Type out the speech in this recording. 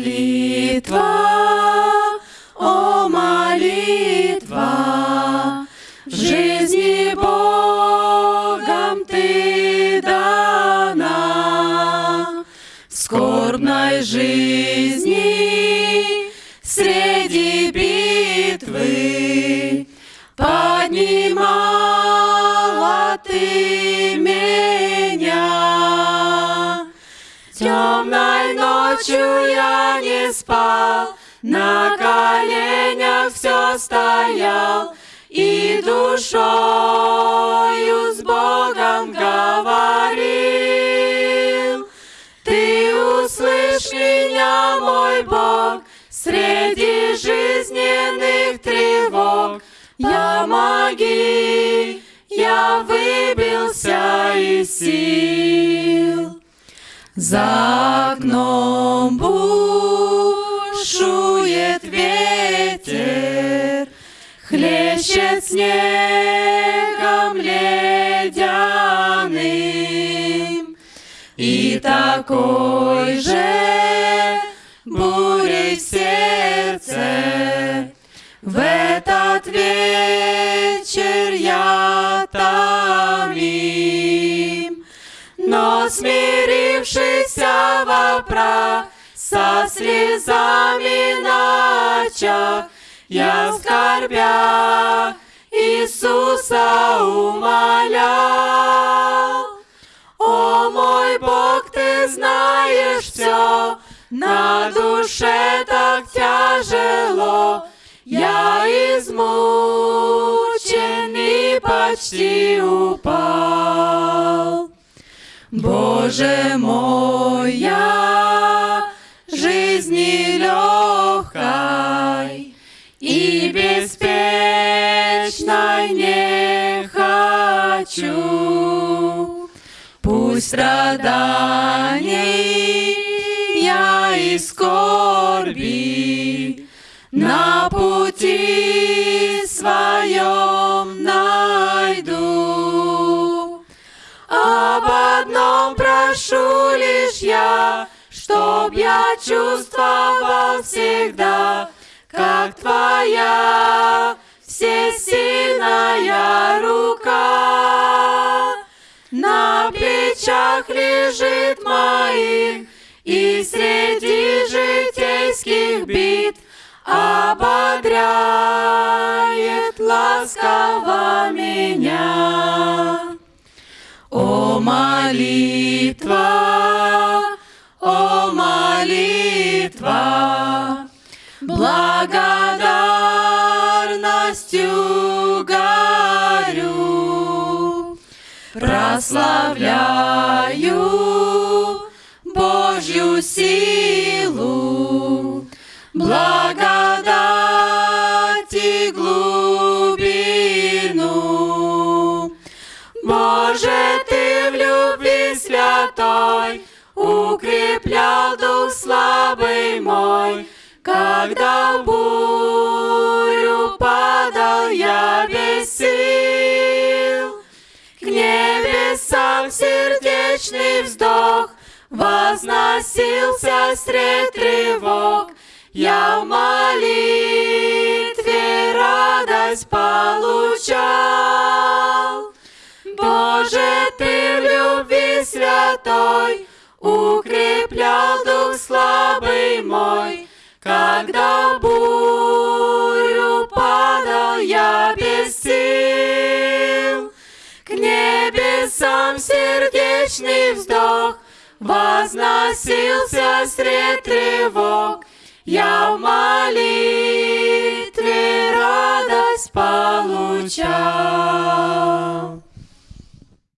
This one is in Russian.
молитва, о молитва, в жизни Богом ты дана, в скорбной жизни среди битвы поднимала ты меня. Ночью я не спал, на коленях все стоял и душою с Богом говорил. Ты услышь меня, мой Бог, среди жизненных тревог. Я моги, я выбился из сил. За окном бушует ветер, Хлещет снегом ледяным, И такой же прах Со слезами на очах я скорбя Иисуса умолял. О мой Бог, ты знаешь все, на душе так тяжело, я измученный почти упал. Боже мой, я беспечной не хочу. Пусть страданий я и скорби на пути своем найду. Об одном прошу лишь я, чтоб я чувствовал всегда, как твоя всесильная рука на плечах лежит моих, и среди житейских бит ободряет ласково меня. О молитва, прославляю Божью силу, благодать и глубину. Боже, Ты в любви святой укреплял дух слабый мой, когда в сердечный вздох возносился средь тревог. Я в молитве радость получал. Боже, Ты в любви святой укреплял дух слабый мой, когда в небесам сердечный вздох возносился средь тревог. Я в молитве радость получал.